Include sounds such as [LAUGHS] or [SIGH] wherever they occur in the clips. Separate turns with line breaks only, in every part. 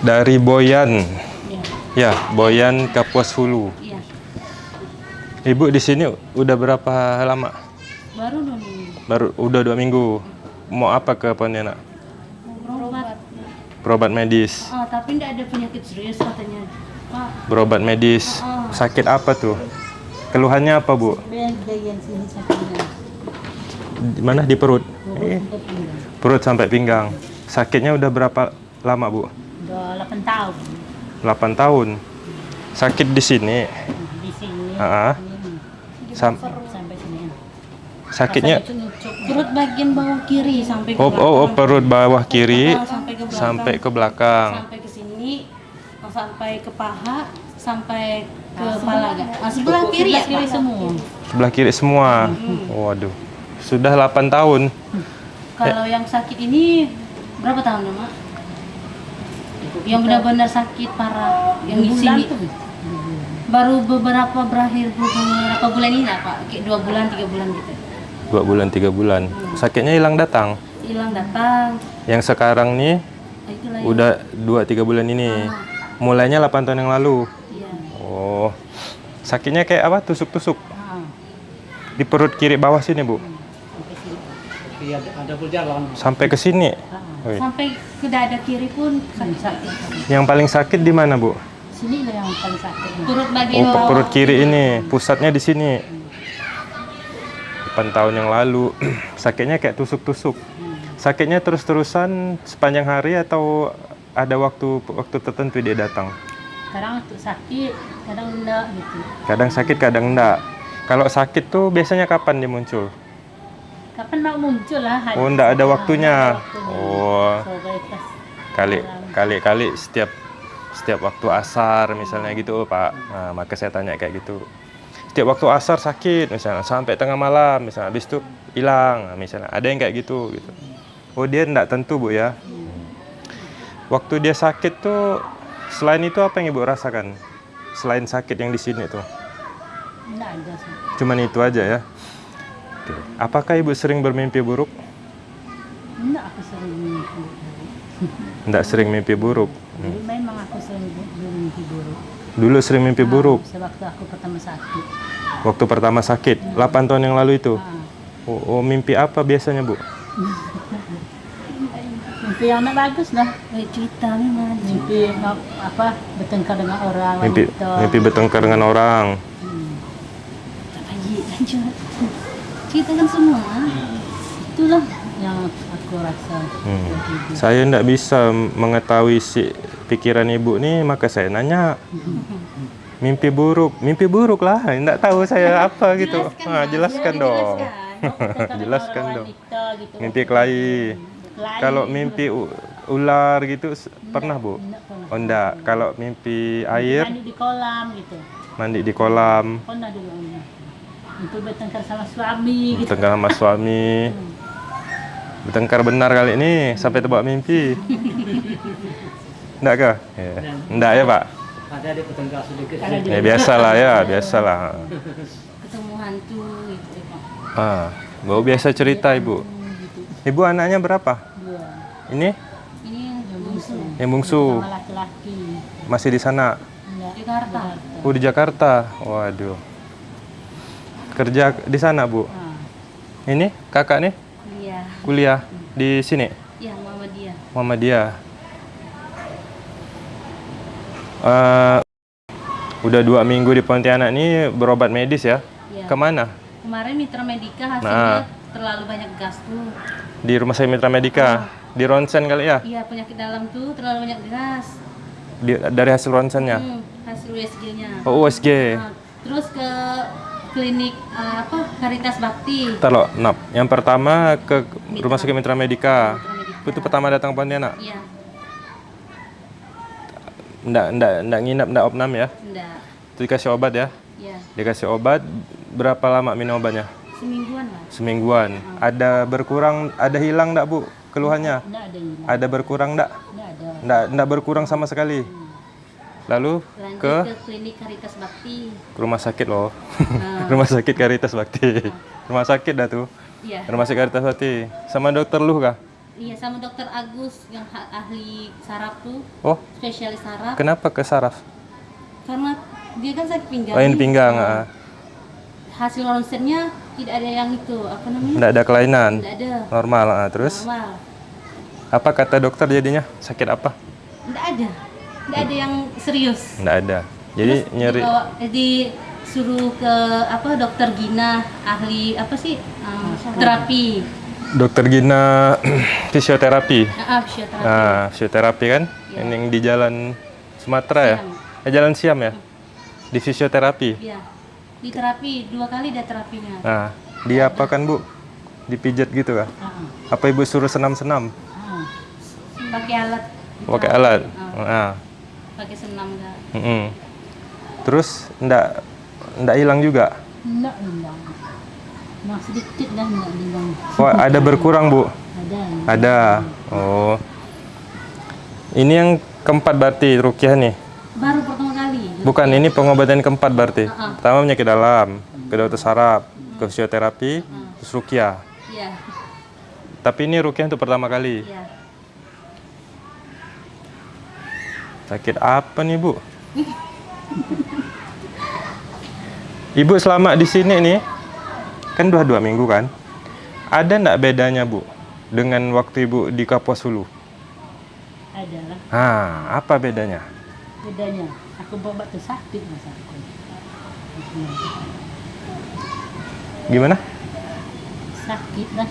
Dari Boyan.
Iya.
Ya, Boyan Kapuas Hulu.
Iya.
Ibu di sini udah berapa lama?
Baru dua minggu.
Baru udah dua minggu. Mau apa ke Pontianak?
Berobat.
Berobat medis.
Oh, tapi tidak ada penyakit serius katanya. Pak,
Berobat medis. Sakit apa tuh? Keluhannya apa, Bu?
bagian sini sakitnya.
Di mana di perut? Eh, perut sampai pinggang. Sakitnya udah berapa lama, Bu?
Udah 8 tahun.
8 tahun. Sakit di sini.
Di sini.
Ah,
Ini.
Sam-
sampai sini.
sakitnya
Perut bagian bawah kiri sampai ke
oh,
belakang.
oh, oh, perut bawah kiri
Ah, sampai ke belakang.
sampai ke belakang.
sampai ke sini oh, sampai ke paha sampai ke kepala enggak? Ah, sebelah kiri ya kiri semua
Sebelah kiri semua. Waduh. Sudah 8 tahun.
kalau yang sakit ini berapa tahun mak yang benar-benar sakit parah yang di sini baru beberapa berakhir beberapa bulan ini lah pak kayak dua bulan tiga bulan gitu
Dua bulan, tiga bulan. Sakitnya hilang datang.
hilang datang
Yang sekarang nih
Ah, itulah yang-
udah 2-3 bulan ini. Mulainya 8 tahun yang lalu.
iya
Oh. Sakitnya kayak apa? Tusuk-tusuk.
Ah,
Di perut kiri bawah sini, Bu.
sampai sini.
Iya, ada.
Sampai ke sini.
Ah, Sampai ke dada kiri pun sakit
Yang paling sakit di mana, Bu?
sini lah yang paling sakit perut
Oh,
bagian bawah
perut kiri ini. Pusatnya di sini. 8 tahun yang lalu. [CLEARS THROAT] Sakitnya kayak tusuk-tusuk. Sakitnya terus-terusan sepanjang hari atau ada waktu waktu tertentu dia datang?
kadang untuk sakit kadang enggak gitu
Kadang sakit, kadang enggak. Kalau sakit tuh biasanya kapan dia muncul?
Kapan mau muncul lah
Oh, enggak ada waktunya. Oh,
pas
kali kali kali setiap setiap waktu asar misalnya gitu, Pak. Nah, maka saya tanya kayak gitu. Setiap waktu asar sakit misalnya sampai tengah malam misalnya habis itu hilang Nah, misalnya. Ada yang kayak gitu gitu. Oh, dia enggak tentu, Bu ya. Waktu dia sakit tuh selain itu apa yang Ibu rasakan? Selain sakit yang di sini tuh.
enggak ada
Cuman itu aja ya. Oke. Apakah Ibu sering bermimpi buruk?
enggak aku sering mimpi
Enggak sering mimpi buruk.
jadi memang aku sering bu- mimpi buruk
Dulu sering mimpi buruk.
sewaktu aku pertama sakit
Waktu pertama sakit, 8 tahun yang lalu itu.
Ah,
Oh, oh, mimpi apa biasanya, Bu?
mimpi yang bagus dah eh, cerita memang mimpi apa bertengkar dengan orang
Mimpi mimpi bertengkar dengan orang.
Hmm. Tak lanjut ceritakan semua itulah yang aku rasa
Hmm. Saya enggak bisa mengetahui si pikiran Ibu nih, maka saya nanya. [LAUGHS] Mimpi buruk, mimpi buruk lah. Enggak tahu saya apa [LAUGHS] gitu. Ah, jelaskan dong. Jelaskan [LAUGHS] dong.
gitu.
Mimpi kelahi. Kalau mimpi ular gitu s- pernah, Bu? Oh, enggak. Kalau mimpi air,
mandi di kolam gitu
mandi di kolam,
pernah dulu. Itu bertengkar sama suami gitu
bertengkar sama suami. Bertengkar benar kali ini sampai terbawa mimpi. Enggak kah? Ya. Enggak ya, Pak?
Ada di bertengkar sedikit.
Ya biasalah ya, biasalah.
ketemu hantu gitu Pak.
Ah, baru biasa cerita Ibu. Ibu anaknya berapa?
Dua.
Ini
ini yang bungsu
yang bungsu
laki-laki
masih di sana.
Enggak. Jakarta
Oh, di Jakarta. Waduh. Kerja di sana, Bu.
ah
Ini kakak nih
iya
kuliah di sini.
iya mama dia
Muhammadiyah. Eh, udah dua minggu di Pontianak ini berobat medis ya?
Iya.
Ke mana?
kemarin mitra medika hasilnya
Nah.
terlalu banyak gas tuh
Di rumah sakit Mitra Medika. Di ronsen kali ya?
iya penyakit dalam tuh terlalu banyak gas
Di- dari hasil ronsennya.
hmm, hasil USG-nya
Oh, USG.
Nah, terus ke klinik eh, apa Karitas Bakti
lo, Nap. Yang pertama ke rumah sakit Mitra Medika.
Mitra Medika.
Itu pertama datang Pontianak.
iya
Nggak, nggak, nggak nginap, nggak opnam ya.
enggak
Itu dikasih obat ya.
iya
Dikasih obat, berapa lama minum obatnya?
semingguan lah
Semingguan. Ada berkurang, ada hilang nggak Bu keluhannya?
enggak ada ini
Ada berkurang nggak?
enggak ada
nggak berkurang sama sekali. Lalu
lanjut
ke
ke klinik Karitas Bakti
rumah sakit loh.
Nah. [LAUGHS]
rumah sakit Karitas Bakti. rumah sakit dah tuh.
iya
Rumah sakit Karitas Bakti. Sama dokter Luh kah?
Iya sama dokter Agus yang ahli saraf tuh,
Oh,
spesialis saraf.
kenapa ke saraf?
Karena dia kan sakit pinggang.
Oh, ini pinggang. Ah.
Hasil ronsennya tidak ada yang itu apa namanya?
Nggak ada kelainan.
Tidak ada.
Normal. ah. Terus
Normal.
apa kata dokter jadinya? Sakit apa?
Tidak ada. Tidak ada yang serius.
Nggak ada. Jadi
Terus
nyeri.
dibawa, disuruh ke apa dokter Gina ahli apa sih um, terapi
Dokter Gina [CLEARS THROAT] fisioterapi.
ah, fisioterapi
Nah, fisioterapi kan?
Iya.
Ini yang di jalan Sumatera ya? Eh, jalan Siam ya? Di fisioterapi.
Iya. di terapi dua kali ada terapinya
Nah, dia apa kan Bu? Dipijat gitu kah? Apa Ibu suruh senam-senam?
pakai alat
Pakai alat.
Ah,
Nah,
pakai senam enggak
mm-mm. Terus ndak ndak hilang juga?
Enggak hilang. Nah sedikit dah enggak hilang.
Oh, ada berkurang Bu?
Ada.
Ada. Oh. Ini yang keempat berarti rukyah nih.
baru pertama kali
Bukan, ini pengobatan keempat berarti.
Uh-uh.
Pertama penyakit dalam, ke dokter saraf, ke fisioterapi, terus rukyah.
iya
Tapi ini rukyah untuk pertama kali.
iya
Sakit apa nih, Bu? Ibu selama di sini nih, kan dua dua minggu kan? Ada ndak bedanya, Bu, dengan waktu Ibu di Kapuas Hulu?
Ada lah.
Ah, apa bedanya?
Bedanya. Aku bawa tu sakit masa aku.
Gimana?
Sakit dah.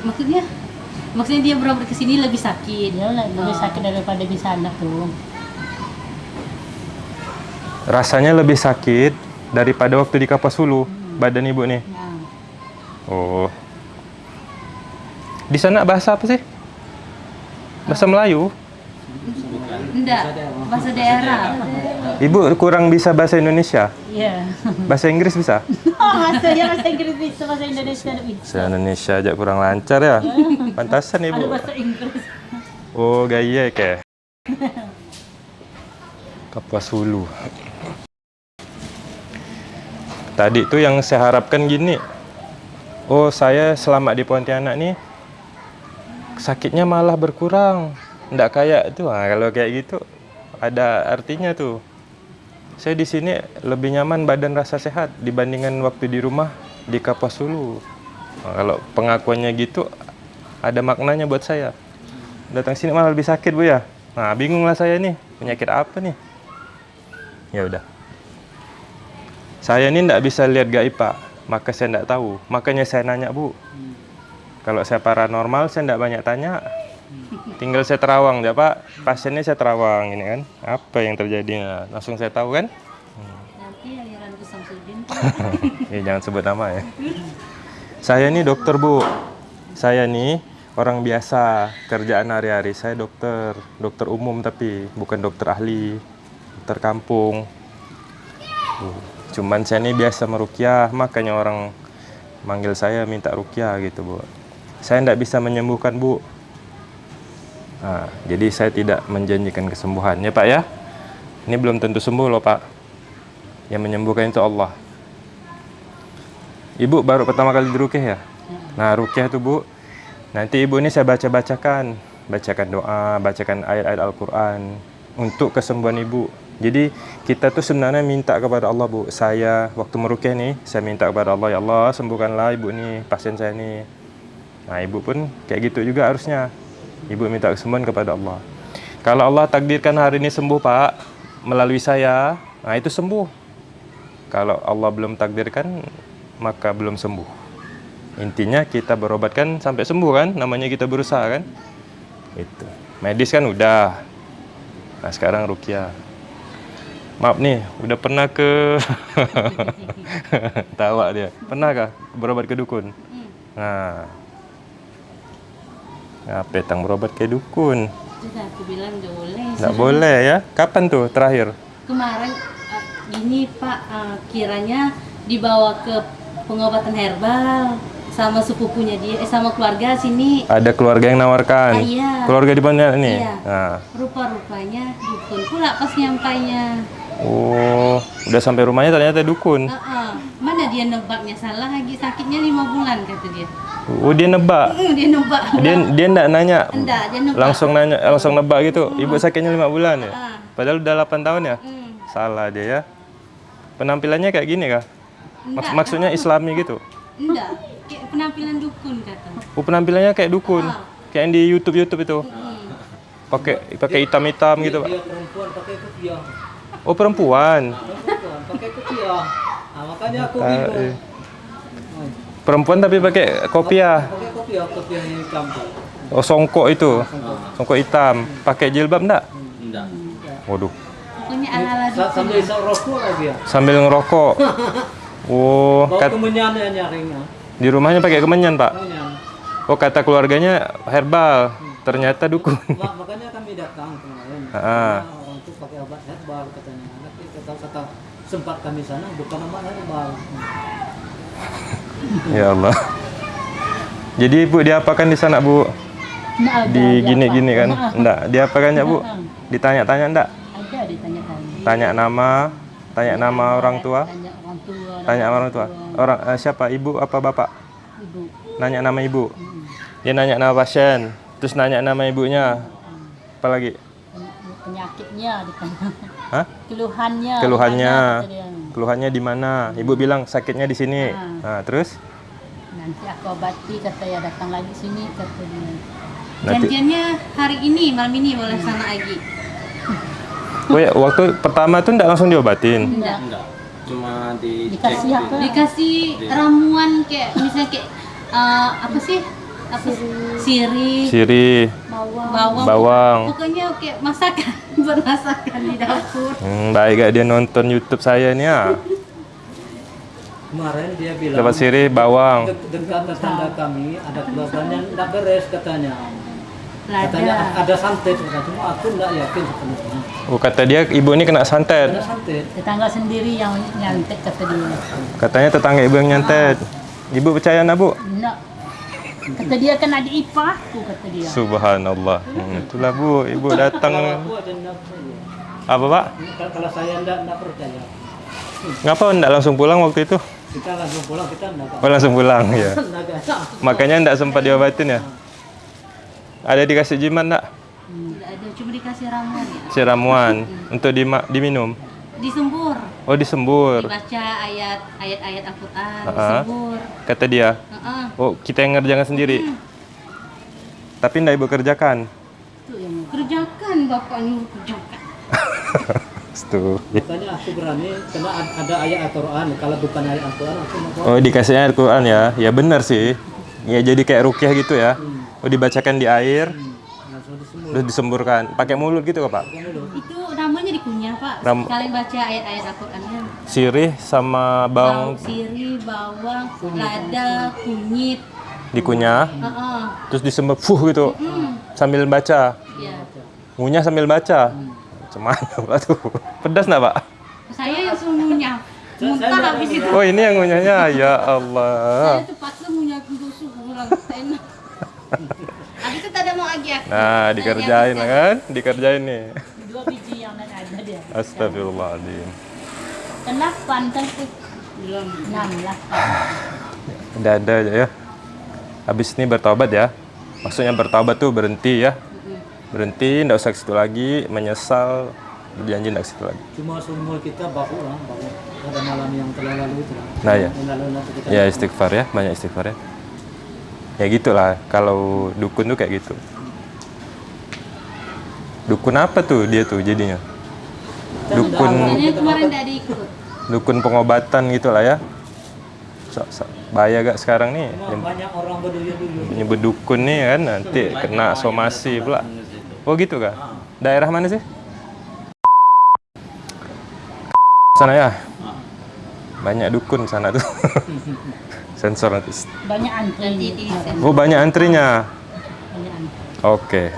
maksudnya maksudnya dia berobat ke sini lebih sakit
lah lebih
Oh.
sakit daripada di sana tuh.
Rasanya lebih sakit daripada waktu di Kapuas Hulu, badan Ibu nih.
Nah,
Oh. Di sana bahasa apa sih? Bahasa Melayu.
enggak bahasa daerah
Ibu kurang bisa bahasa Indonesia.
iya.
Bahasa Inggris bisa? [LAUGHS]
Oh, bahasa ya bahasa Inggris bisa, bahasa Indonesia bisa.
Bahasa Indonesia aja kurang lancar ya. [LAUGHS] Pantasan
Ada
Ibu.
bahasa Inggris.
Oh, gaya ke. [LAUGHS] Kapuas Hulu. Tadi tuh yang saya harapkan gini. Oh, saya selama di Pontianak nih sakitnya malah berkurang. Nggak kayak tuh. Nah, kalau kayak gitu ada artinya tuh. Saya di sini lebih nyaman badan rasa sehat dibandingkan waktu di rumah di Kapuas Hulu. Nah, kalau pengakuannya gitu ada maknanya buat saya. Datang sini malah lebih sakit bu ya? Nah bingung lah saya nih penyakit apa nih? Ya udah. Saya ini ndak bisa lihat gaib pak maka saya ndak tahu. Makanya saya nanya bu. Kalau saya paranormal saya ndak banyak tanya tinggal saya terawang ya pak. Pasiennya saya terawang ini kan. Apa yang terjadi Nah, langsung saya tahu kan?
Nanti aliran ke Samsudin.
Ya [LAUGHS] jangan sebut nama ya. Saya ini dokter bu. Saya nih orang biasa kerjaan hari-hari. Saya dokter dokter umum tapi bukan dokter ahli dokter kampung. Cuman saya ini biasa merukyah makanya orang manggil saya minta rukyah gitu bu. Saya tidak bisa menyembuhkan bu Nah, jadi saya tidak menjanjikan kesembuhan ya pak ya ini belum tentu sembuh loh pak yang menyembuhkan itu Allah Ibu baru pertama kali dirukyah ya? Nah, rukyah itu Bu. Nanti Ibu ini saya baca-bacakan, bacakan doa, bacakan ayat-ayat Al-Qur'an untuk kesembuhan Ibu. Jadi kita tuh sebenarnya minta kepada Allah, Bu. Saya waktu merukyah nih, saya minta kepada Allah, ya Allah, sembuhkanlah Ibu nih, pasien saya nih. Nah, Ibu pun kayak gitu juga harusnya. Ibu minta kesembuhan kepada Allah. Kalau Allah takdirkan hari ini sembuh, Pak, melalui saya, nah itu sembuh. Kalau Allah belum takdirkan, maka belum sembuh. Intinya kita berobat kan sampai sembuh kan, namanya kita berusaha kan. Itu. Medis kan udah. Nah, sekarang rukyah. Maaf nih, udah pernah ke [LAUGHS] tawa dia. Pernahkah berobat ke dukun? Nah. Nah, petang berobat ke dukun.
sudah aku bilang nggak boleh
Nggak boleh ya. Kapan tuh terakhir?
kemarin uh, gini Pak uh, kiranya dibawa ke pengobatan herbal sama sepupunya dia eh sama keluarga sini
Ada keluarga yang nawarkan.
Ah, iya.
Keluarga di mana nih?
Iya.
Nah.
rupa-rupanya dukun pula pas nyampainya
Oh, udah sampai rumahnya ternyata dukun.
Ah, ah. Dia nebaknya salah lagi sakitnya lima bulan kata dia.
Oh, dia nebak.
Hmm, dia nebak.
Dia dia enggak nanya.
Enggak, dia nebak.
Langsung nanya, langsung nebak gitu. Ibu sakitnya lima bulan ya.
Ah.
Padahal udah 8 tahun ya.
Hmm,
Salah dia ya. Penampilannya kayak gini kah? Maks-
enggak,
maksudnya Islami gitu.
enggak. Kayak penampilan dukun kata.
Oh, penampilannya kayak dukun.
Ah.
Kayak yang di YouTube-YouTube itu.
Hmm.
Pakai pakai hitam-hitam gitu, Pak.
Dia perempuan pakai kopiah.
Oh, perempuan.
Perempuan pakai kopiah. Nah, makanya aku
Ah,
bingung.
eh. Perempuan tapi pakai kopiah.
Pakai kopiah, kopiah yang hitam.
Oh, songkok itu. Songkok hitam. Pakai jilbab enggak?
Enggak.
Waduh.
Pokoknya ala-ala dukun.
Sambil isap rokok lagi ya.
Sambil ngerokok. [LAUGHS] Oh,
Bawa
kat-
kemenyan ya nyaringnya.
di rumahnya pakai kemenyan, Pak.
Kemenyan.
Oh, kata keluarganya herbal. Ternyata dukun.
Ma- makanya kami datang kemarin.
Ah.
Karena orang itu pakai obat herbal katanya. Nanti kata kata sempat kami sana bukan obat herbal.
Ya Allah. Jadi Ibu diapakan di sana, Bu? Di gini-gini kan?
Nggak,
Enggak, diapakan ya, Bu? Ditanya-tanya enggak?
Ada ditanya-tanya.
Tanya nama, tanya nama orang tua,
Tanya orang tua.
tanya orang tua. Orang eh, siapa? Ibu apa bapak?
Ibu.
Nanya nama ibu.
Hmm.
Dia nanya nama pasien, terus nanya nama ibunya. Apalagi?
Penyakitnya ditanya.
Hah?
Keluhannya.
Keluhannya.
dia.
Keluhannya di mana? Ibu bilang sakitnya di sini.
Ah.
Nah, terus?
Nanti aku obati kata ya datang lagi sini kata dia.
Nanti.
Janjiannya hari ini, malam ini boleh sana lagi.
Oh ya, waktu pertama tuh enggak langsung diobatin.
Enggak.
Enggak. Cuma di
Dikasih apa?
Dikasih ramuan kayak misalnya kayak eh, apa sih? Apa siri,
Siri,
Bawang.
bawang.
bawang.
Pokoknya kayak masakan, [LAUGHS] bermasakan di dapur.
Hmm, baik gak dia nonton YouTube saya nih ya.
Kemarin dia bilang
Dapat siri bawang.
"De- dengan tetangga kami ada keluarganya enggak beres katanya. Katanya ada santet katanya. Cuma aku enggak yakin sepenuhnya.
Oh, kata dia ibu ini kena santet.
Ada santet.
Tetangga sendiri yang nyantet kata dia.
Katanya tetangga ibu yang nyantet. Ibu percaya nak bu?
Enggak. Kata dia kan adik ipar aku kata dia.
Subhanallah. Hmm, itulah bu, ibu datang.
Percaya.
Apa pak?
Kalau- saya enggak enggak percaya.
Ngapa enggak langsung pulang waktu itu?
Kita langsung pulang kita enggak
Oh langsung pulang ya. [LAUGHS] Makanya enggak sempat diobatin ya. Ada dikasih jimat enggak?
Tidak ada, cuma dikasih ramuan ya.
Si ramuan untuk diminum.
Disembur,
Oh disembur.
dibaca ayat ayat-ayat Al-Qur'an,
Ah.
disembur.
Kata dia.
Heeh.
Oh kita yang ngerjakan sendiri. Tapi enggak ibu kerjakan.
Itu yang kerjakan bapak nyuruh kerjakan. [LAUGHS]
Tuh.
Makanya aku berani karena ad- ada ayat Al-Qur'an. Kalau bukan ayat Al-Qur'an aku mau
Oh dikasih ayat Quran ya? Ya benar sih. Ya jadi kayak rukyah gitu ya. Oh dibacakan di air,
langsung disembuh.
terus disemburkan. Pakai mulut gitu kok pak?
Itu namanya dikunyah pak.
Ram-
Kalian baca ayat-ayat Al-Qur'annya.
Sirih sama
Bawang
bawang
sirih, bawang, lada, kunyit.
dikunyah,
Heeh.
terus disembur fuh gitu
Hmm.
sambil baca.
Ya.
Ngunyah sambil baca. Cuman pak tuh. Pedas nggak pak?
Saya yang suruh ngunyah. Muntah habis itu.
Oh ini yang ngunyahnya ya Allah.
Saya terpaksa ngunyah tusuk pulang. Enak. [LAUGHS] Habis itu tak ada mau lagi aku.
Nah dikerjain kan? Dikerjain nih.
Dua biji yang lain ada dia.
Astagfirullahaladzim.
Delapan kan tu.
Belum.
Enam lapan.
Udah ada aja ya. Habis ini bertobat ya. Maksudnya bertobat tuh berhenti ya. Berhenti, nggak usah ke situ lagi, menyesal, berjanji nggak ke situ lagi.
Cuma seumur kita bahu lah, bahu pada malam yang telah lalu itu lah.
Nah ya, ya istighfar ya, banyak istighfar ya. Ya gitulah, kalau dukun tuh kayak gitu. Dukun apa tuh dia tuh jadinya? Dukun,
Soalnya kemarin tidak diikut.
dukun pengobatan gitu lah ya. So, so, bahaya gak sekarang nih?
Banyak orang berduyun-duyun.
nyebut dukun nih kan nanti kena somasi pula. Oh gitu kah? Daerah mana sih? Sana ya. Banyak dukun sana tuh. [LAUGHS] Sensor nanti.
Banyak antri.
Nanti di
Oh banyak antrinya. Oke.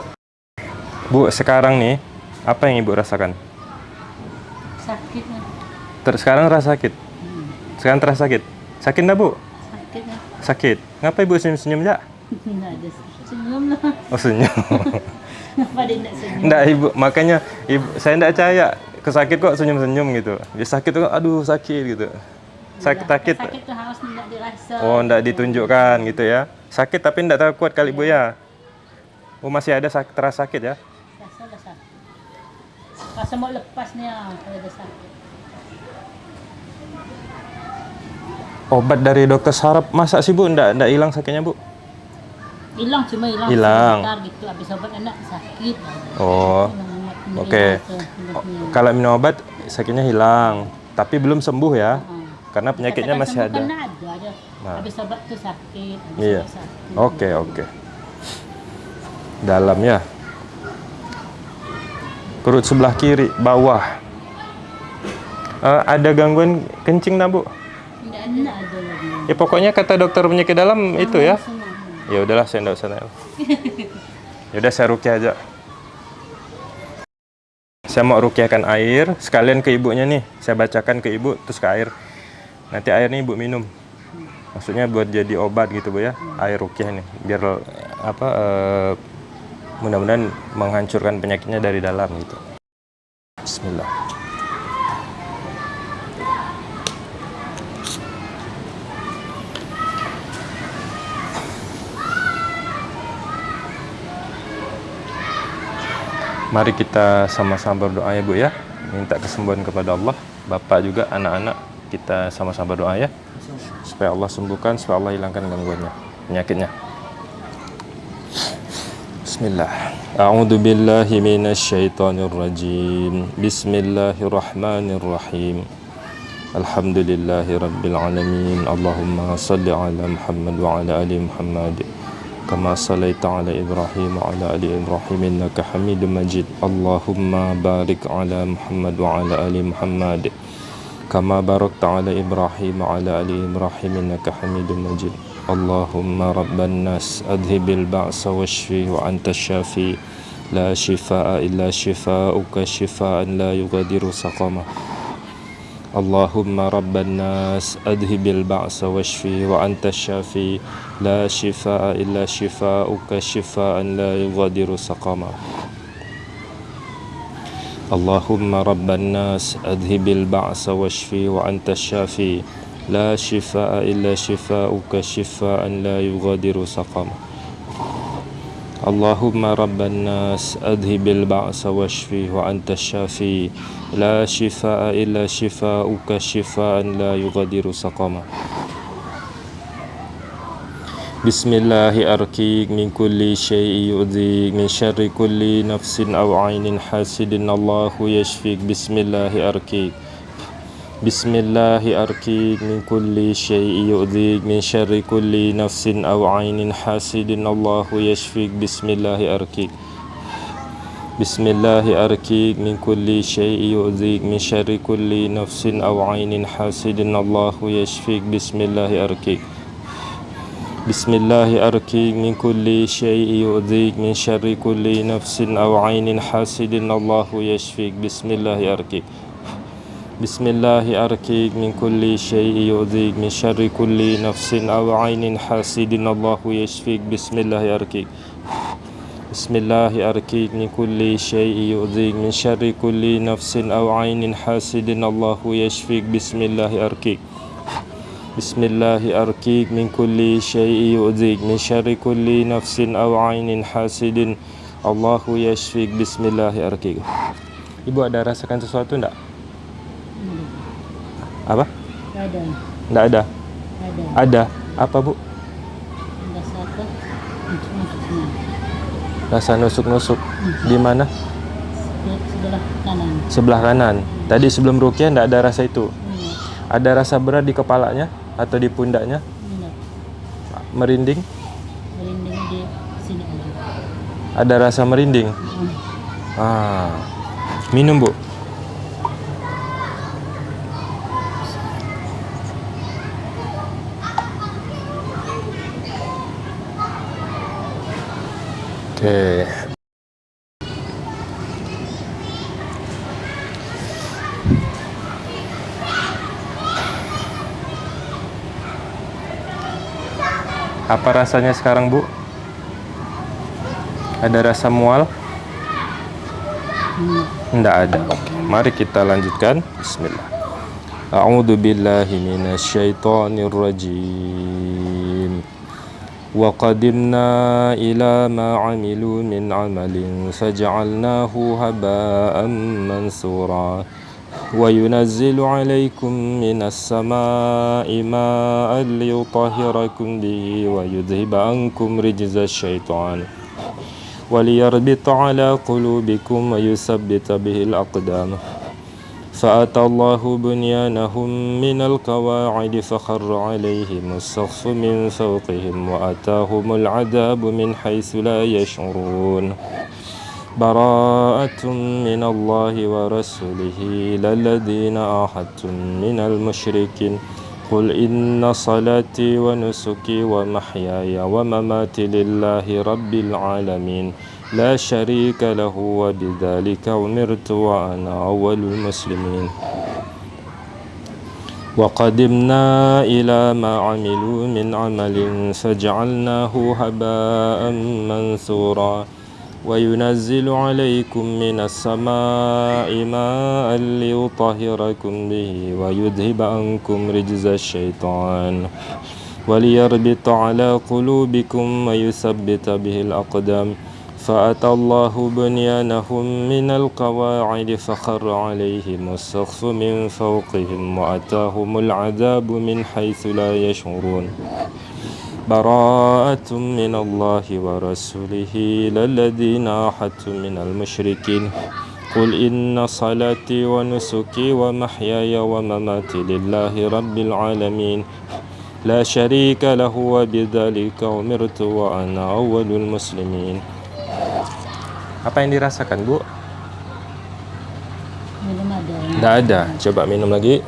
Bu sekarang nih apa yang ibu rasakan?
Sakit lah.
Ter sekarang rasa sakit. Sekarang terasa sakit. Sakit enggak bu?
Sakit lah.
Sakit. Ngapa ibu senyum-senyum ya?
Enggak [LAUGHS] ada senyum lah.
Oh senyum. [LAUGHS]
Kenapa dia enggak senyum?
Enggak ibu, makanya ibu saya enggak percaya kesakit kok senyum-senyum gitu. Dia sakit tuh aduh sakit gitu. sakit-sakit.
Sakit tuh harus tidak dirasa.
Oh, ndak ditunjukkan gitu ya. Sakit tapi ndak tahu kuat kali Bu ya. Oh, masih ada sakit terasa sakit ya?
Rasa mau lepas ni ah ada sakit.
Obat dari dokter saraf masa sih Bu ndak ndak hilang sakitnya Bu?
Hilang cuma hilang.
Hilang.
Sebentar gitu habis obat sakit.
Oh. Oke.
hilangnya.
Kalau minum obat sakitnya hilang, tapi belum sembuh ya.
Ah.
Karena penyakitnya
Katakan
masih
sembuh
ada.
Kan ada aja.
Nah.
Habis obat tuh sakit. Habis
Iya. Oke, oke. Dalam ya. Perut sebelah kiri, bawah. Eh, ada gangguan kencing nah, Bu?
Tidak ada. Tidak.
Ya pokoknya kata dokter penyakit dalam itu ya. Ya udahlah saya enggak usah nanya. Ya udah saya rukyah aja. Saya mau rukyahkan air, sekalian ke ibunya nih. Saya bacakan ke ibu terus ke air. Nanti airnya ibu minum. Maksudnya buat jadi obat gitu Bu ya. Air rukyah nih biar apa eh, mudah-mudahan menghancurkan penyakitnya dari dalam gitu. Bismillah. Mari kita sama-sama berdoa ya Bu ya. Minta kesembuhan kepada Allah. Bapak juga anak-anak kita sama-sama berdoa ya. Supaya Allah sembuhkan, supaya Allah hilangkan gangguannya, penyakitnya. بسم الله. أعوذ بالله من الشيطان الرجيم. بسم الله الرحمن الرحيم. الحمد لله رب العالمين. اللهم صل على محمد وعلى آل محمد. كما صليت على إبراهيم وعلى آل إبراهيم إنك حميد مجيد. اللهم بارك على محمد وعلى آل محمد. كما باركت على إبراهيم وعلى آل إبراهيم إنك حميد مجيد. اللهم رب الناس أذهب البأس واشفي وأنت الشافي. لا شفاء إلا شفاؤك شفاء لا يغادر سقما اللهم رب الناس أذهب البعث واشفي وأنت الشافي. لا شفاء إلا شفاؤك شفاء لا يغادر سقما اللهم رب الناس أذهب البعث واشفي وأنت الشافي. لا شفاء إلا شفاؤك شفاء لا يغادر سقما اللهم رب الناس أذهب البعث واشفي وأنت الشافي. لا شفاء إلا شفاؤك شفاء لا يغادر سقما بسم الله أركيك من كل شيء يؤذيك من شر كل نفس أو عين حاسد. الله يشفيك. بسم الله أركيك بسم الله أركيك من كل شيء يؤذيك من شر كل نفس أو عين حاسد. الله يشفيك. بسم الله أركيك بسم الله أركيك من كل شيء يؤذيك من شر كل نفس أو عين حاسد. الله يشفيك. بسم الله أركيك بسم الله أركيك من كل شيء يؤذيك من شر كل نفس أو عين حاسد. الله يشفيك. بسم الله أركيك بسم الله أركيك من كل شيء يؤذيك من شر كل نفس أو عين حاسد الله يشفيك بسم الله أركيك بسم الله أركيك من كل شيء يؤذيك من شر كل نفس أو عين حاسد الله يشفيك بسم الله أركيك بسم الله أركيك من كل شيء يؤذيك من شر كل نفس أو عين حاسد الله يشفيك بسم الله أركيك Ibu ada rasakan sesuatu enggak? Apa?
Ada.
Enggak ada.
Ada.
Ada. Apa, Bu? Rasa nusuk-nusuk. Di mana?
Sebelah kanan.
Sebelah kanan. Tadi sebelum rukyah enggak ada rasa itu. Ada rasa berat di kepalanya atau di pundaknya? Merinding?
Merinding di sini ada.
Ada rasa merinding. Ah. Minum, Bu. Oke. Apa rasanya sekarang, Bu? Ada rasa mual? Tidak ada. Oke, mari kita lanjutkan. Bismillah. A'udzu billahi minasy. وقدمنا إلى ما عملوا من عمل فجعلناه هباء منثورا وينزل عليكم من السماء ماء ليطهركم به ويذهب عنكم رجز الشيطان وليربط على قلوبكم ويثبت به الأقدام فأتى الله بنيانهم من القواعد فخر عليهم السقف من فوقهم وأتاهم العذاب من حيث لا يشعرون. براءة من الله ورسوله للذين آحدتم من المشركين. قل إن صلاتي ونسكي ومحياي ومماتي لله رب العالمين. لا شريك له وبذلك أمرت وأنا أول المسلمين. وقدمنا إلى ما عملوا من عمل فجعلناه هباء منثورا. وينزل عليكم من السماء ماء ليطهركم به ويذهب عنكم رجز الشيطان. وليربط على قلوبكم ويثبت به الأقدام. فأتى الله بنيانهم من القواعد فخر عليهم السقف من فوقهم وأتاهم العذاب من حيث لا يشعرون. براءة من الله ورسوله للذين عاهدتم من المشركين. قل إن صلاتي ونسكي ومحياي ومماتي لله رب العالمين. لا شريك له وبذلك أمرت وأنا أول المسلمين. Apa yang dirasakan, Bu?
Belum ada.
Tidak ada. Coba minum lagi.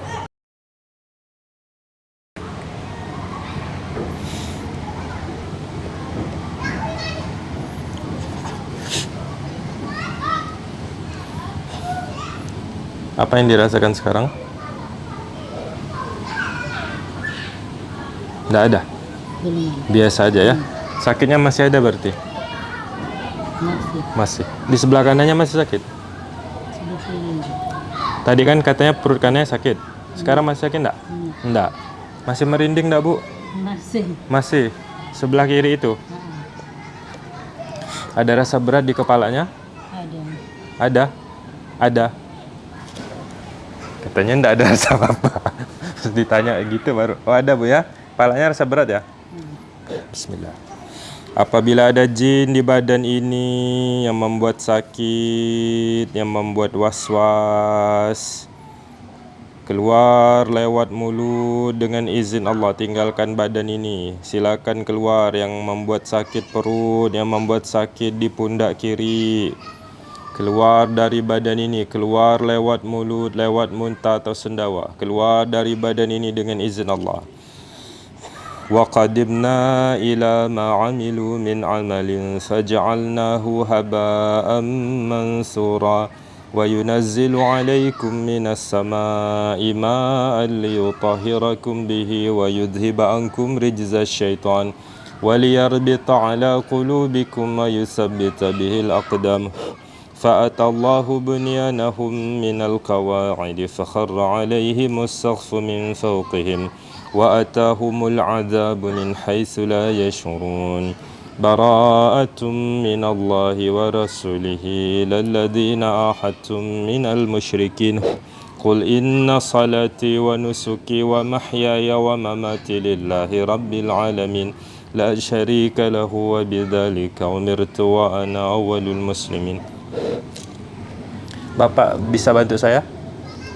Apa yang dirasakan sekarang? Tidak ada. Biasa aja ya. Sakitnya masih ada berarti?
Masih.
Masih. Di sebelah kanannya masih sakit.
Sebelah.
Tadi kan katanya perut kanannya sakit. Sekarang masih sakit enggak?
Hmm.
Enggak. Masih merinding enggak, Bu?
Masih.
Masih. Sebelah kiri itu.
Ah,
Ada rasa berat di kepalanya?
ada.
Ada. Ada. Katanya enggak ada rasa apa-apa. [LAUGHS] Ditanya gitu baru. Oh, ada, Bu ya. Kepalanya rasa berat ya? Bismillah. Apabila ada jin di badan ini yang membuat sakit, yang membuat was-was, keluar lewat mulut dengan izin Allah tinggalkan badan ini. Silakan keluar yang membuat sakit perut, yang membuat sakit di pundak kiri. Keluar dari badan ini, keluar lewat mulut, lewat muntah atau sendawa. Keluar dari badan ini dengan izin Allah. وقدمنا إلى ما عملوا من عمل فجعلناه هباء منثورا وينزل عليكم من السماء ماء ليطهركم به ويذهب عنكم رجز الشيطان وليربط على قلوبكم ويثبت به الأقدام. فأتى الله بنيانهم من القواعد فخر عليهم السقف من فوقهم وأتاهم العذاب من حيث لا يشعرون براءة من الله ورسوله للذين آحدتم من المشركين قل إن صلاتي ونسكي ومحياي ومماتي لله رب العالمين لا شريك له وبذلك أمرت وأنا أول المسلمين Bapak bisa bantu saya?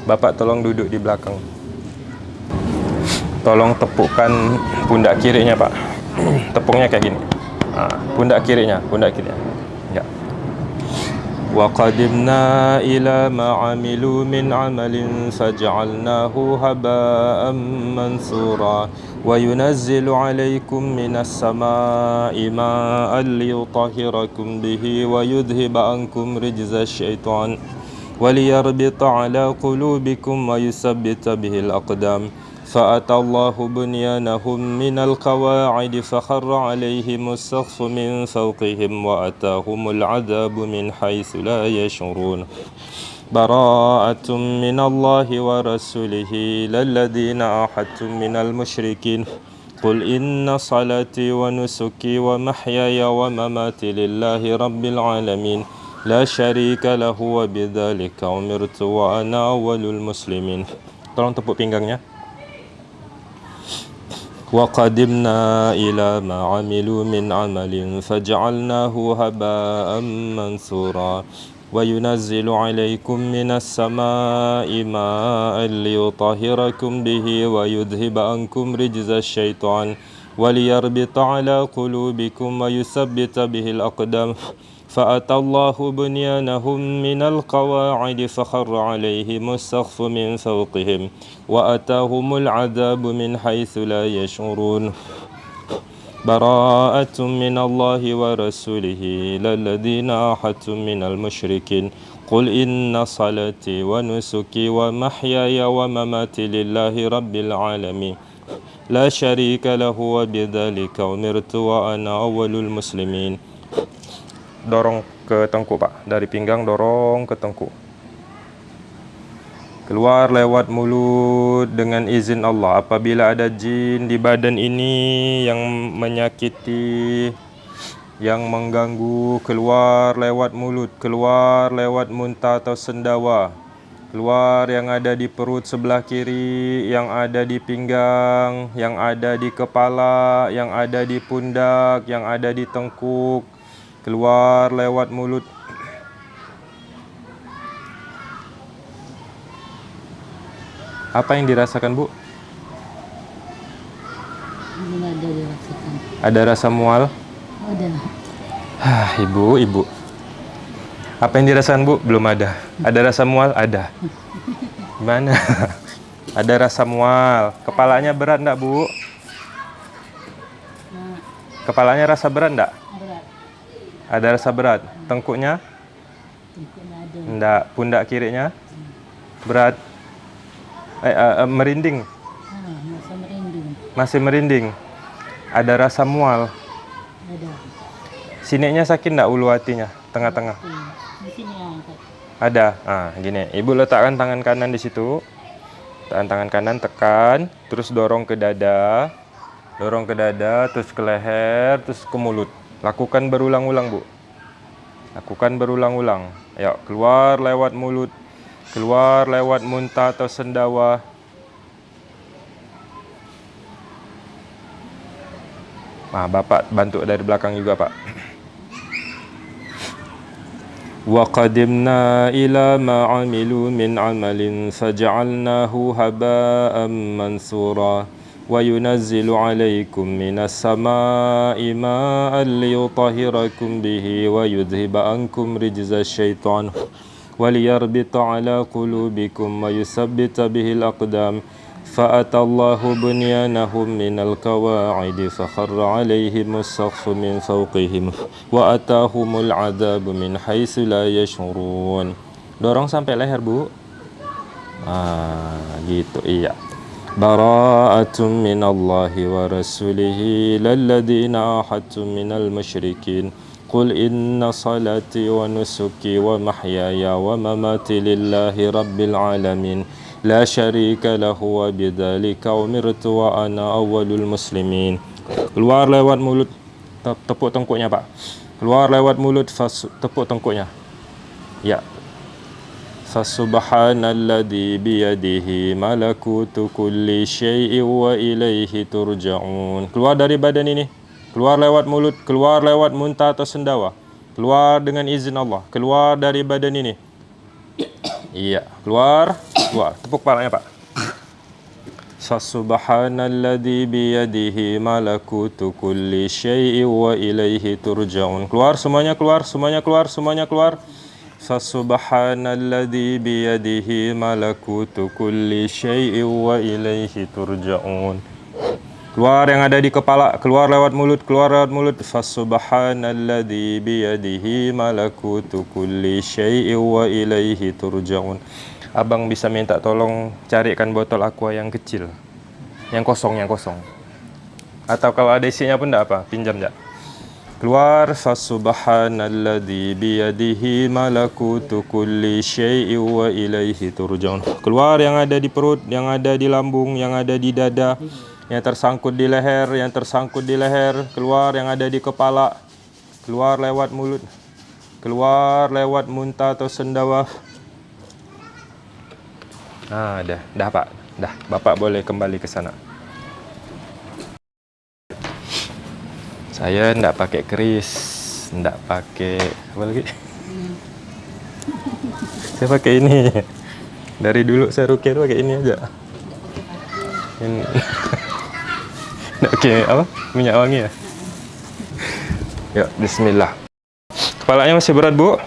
Bapak tolong duduk di belakang. Tolong tepukkan pundak kirinya, Pak. [CLEARS THROAT] Tepungnya kayak gini. Ha, pundak kirinya, pundak kirinya. Ya. وقدمنا إلى ما عملوا من عمل فجعلناه هباء منثورا وينزل عليكم من السماء ماء ليطهركم به ويذهب عنكم رجز الشيطان وليربط على قلوبكم ويثبت به الأقدام فأتى الله بنيانهم من القواعد فخر عليهم السقف من فوقهم وأتاهم العذاب من حيث لا يشعرون. براءة من الله ورسوله إلى الذين عاهدتم من المشركين. قل إن صلاتي ونسكي ومحياي ومماتي لله رب العالمين. لا شريك له وبذلك أمرت وأنا أول المسلمين. Tolong tepuk pinggangnya. وقدمنا إلى ما عملوا من عمل فجعلناه هباء منثورا وينزل عليكم من السماء ماء ليطهركم به ويذهب عنكم رجز الشيطان وليربط على قلوبكم ويثبت به الأقدام فأتى الله بنيانهم من القواعد فخر عليهم السقف من فوقهم وأتاهم العذاب من حيث لا يشعرون. براءة من الله ورسوله إلى الذين عاهدتم من المشركين. قل إن صلاتي ونسكي ومحياي ومماتي لله رب العالمين. لا شريك له وبذلك أمرت وأنا أول المسلمين. Dorong ke tengkuk pak. Dari pinggang dorong ke tengkuk keluar lewat mulut dengan izin Allah. Apabila ada jin di badan ini yang menyakiti yang mengganggu keluar lewat mulut keluar lewat muntah atau sendawa. Keluar yang ada di perut sebelah kiri yang ada di pinggang yang ada di kepala yang ada di pundak yang ada di tengkuk keluar lewat mulut. Apa yang dirasakan bu?
Belum ada dirasakan.
ada rasa mual?
Ada.
Hah, ibu ibu. Apa yang dirasakan bu? Belum ada. Ada rasa mual? Ada. Gimana? [LAUGHS] Ada rasa mual. Kepalanya berat enggak bu? Kepalanya rasa berat enggak. Ada rasa berat? Tengkuknya?
Tengkuknya
enggak pundak kirinya berat. Eh, eh, eh, merinding? Masih merinding? Ada rasa mual?
Ada.
sininya sakit enggak ulu hatinya? Tengah-tengah? Ada. Ah gini. Ibu letakkan tangan kanan di situ. Tekan tangan kanan tekan. Terus dorong ke dada. Dorong ke dada terus ke leher terus ke mulut lakukan berulang-ulang bu lakukan berulang-ulang ayo keluar lewat mulut keluar lewat muntah atau sendawa Nah, Bapak bantu dari belakang juga, Pak. وقدمنا إلى ما عملوا من عمل فجعلناه هباء منثورا وينزل عليكم من السماء ماء ليطهركم به ويذهب عنكم رجز الشيطان وليربط على قلوبكم ويثبت به الأقدام. فأتى الله بنيانهم من القواعد فخر عليهم السقف من فوقهم وأتاهم العذاب من حيث لا يشعرون. Dorong sampai leher bu. Ah gitu iya. براءة من الله ورسوله إلى الذين من المشركين. قل إن صلاتي ونسكي ومحياي ومماتي لله رب العالمين. لا شريك له وبذلك أمرت وأنا أول المسلمين. Keluar lewat mulut. Te- tepuk tengkuknya pak. Keluar lewat mulut. Tepuk tengkuknya ya. فسبحان الذي بيده ملكوت كل شيء وإليه ترجعون keluar dari badan ini keluar lewat mulut keluar lewat muntah atau sendawa keluar dengan izin Allah keluar dari badan ini iya keluar keluar tepuk kepalanya Pak فسبحان الذي بيده ملكوت كل شيء وإليه ترجعون keluar semuanya keluar semuanya keluar semuanya keluar فسبحان الذي بيده ملكوت كل شيء وإليه ترجعون keluar yang ada di kepala keluar lewat mulut keluar lewat mulut fasubhanalladzi biyadihi malakutu kulli syai'in wa ilaihi turja'un abang bisa minta tolong carikan botol aqua yang kecil yang kosong yang kosong atau kalau ada isinya pun enggak apa pinjam enggak Keluar Fasubhanalladzi biyadihi malakutu kulli syai'in wa ilaihi turja'un. Keluar yang ada di perut, yang ada di lambung, yang ada di dada, yang tersangkut di leher, yang tersangkut di leher, keluar yang ada di kepala, keluar lewat mulut, keluar lewat muntah atau sendawa. Ah, dah, dah Pak. Dah, Bapak boleh kembali ke sana. Saya ndak pakai keris, ndak pakai apa lagi? saya pakai ini. Dari dulu saya rukyah tuh pakai ini aja. Ini. [LAUGHS] Pakai apa? Minyak wangi ya? Ya, bismillah. Kepalanya masih berat, Bu?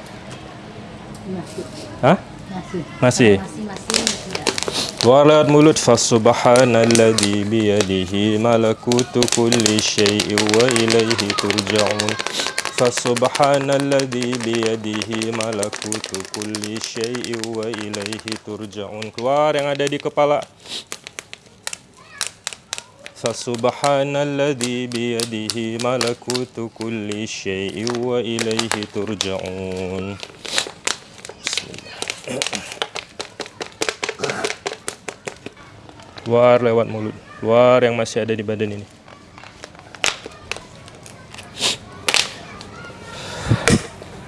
Masih.
Hah?
Masih.
Masih. Lewat mulut Fasubhanalladzi biyadihi malakutu kulli syai'in wa ilaihi turja'un. Fasubhanalladzi biyadihi malakutu kulli syai'in wa ilaihi turja'un. Keluar yang ada di kepala. Fasubhanalladzi biyadihi malakutu kulli syai'in wa ilaihi turja'un Keluar lewat mulut. Keluar yang masih ada di badan ini.